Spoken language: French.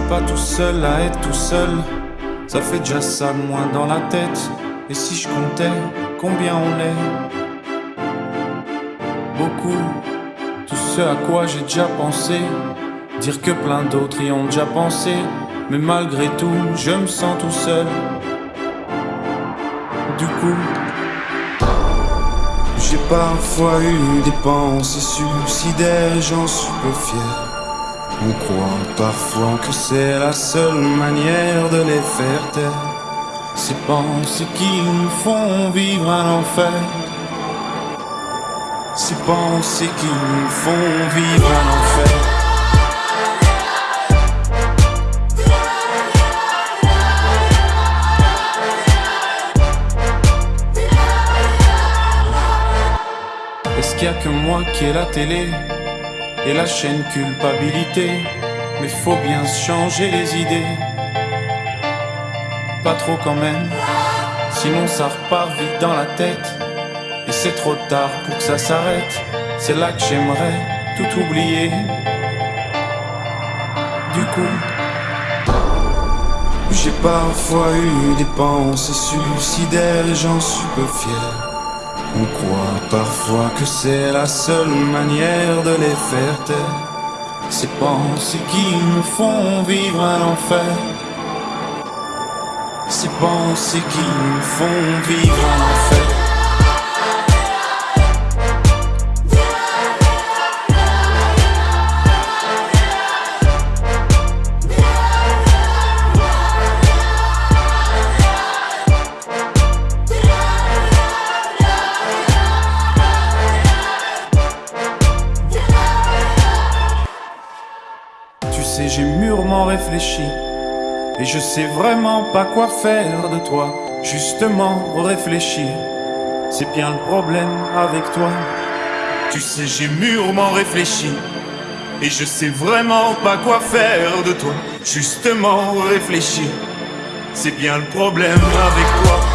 pas tout seul à être tout seul. Ça fait déjà ça moins dans la tête. Et si je comptais combien on est? Beaucoup. Tout ce à quoi j'ai déjà pensé. Dire que plein d'autres y ont déjà pensé. Mais malgré tout, je me sens tout seul. Du coup, j'ai parfois eu des pensées suicidaires, j'en suis peu fier. On croit parfois que c'est la seule manière de les faire taire. Ces pensées qui nous font vivre un enfer. Ces pensées qui nous font vivre un enfer. Est-ce qu'il y a que moi qui ai la télé? Et la chaîne culpabilité Mais faut bien changer les idées. Pas trop quand même, sinon ça repart vite dans la tête. Et c'est trop tard pour que ça s'arrête. C'est là que j'aimerais tout oublier. Du coup, j'ai parfois eu des pensées suicidaires et j'en suis peu fier. On croit parfois que c'est la seule manière de les faire taire. Ces pensées qui nous font vivre un enfer. Ces pensées qui nous font vivre un enfer. Sais, j'ai mûrement réfléchi. Et je sais vraiment pas quoi faire de toi. Justement, réfléchir. C'est bien le problème avec toi. Tu sais, j'ai mûrement réfléchi. Et je sais vraiment pas quoi faire de toi. Justement, réfléchir. C'est bien le problème avec toi.